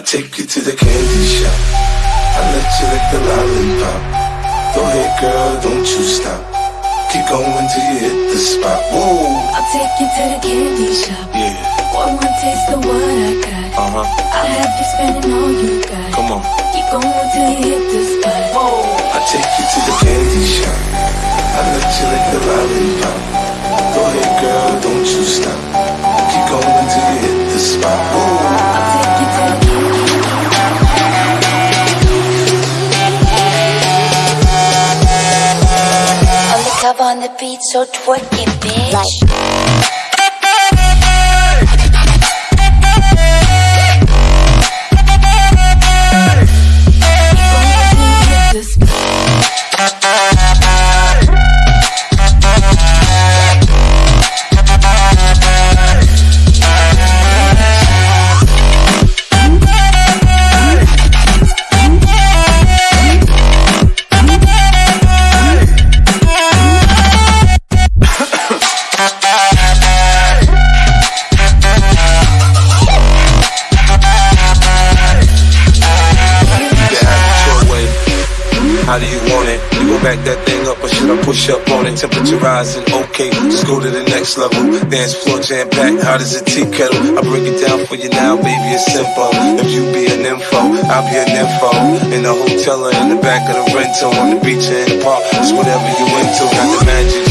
I take you to the candy shop. I let you lick the lollipop. Go ahead, girl, don't you stop. Keep going till you hit the spot. Whoa, I'll take you to the candy shop. yeah, One more taste of what I got. uh huh. I'll have you spending all On the beat, so twerky, bitch. Keep How do you want it? You go back that thing up, or should I push up on it? Temperature rising, okay, just go to the next level. Dance floor jam packed, hot as a tea kettle. I break it down for you now, baby, it's simple. If you be an info, I'll be an info. In the hotel or in the back of the rental, on the beach or in the park, it's whatever you into. Got the magic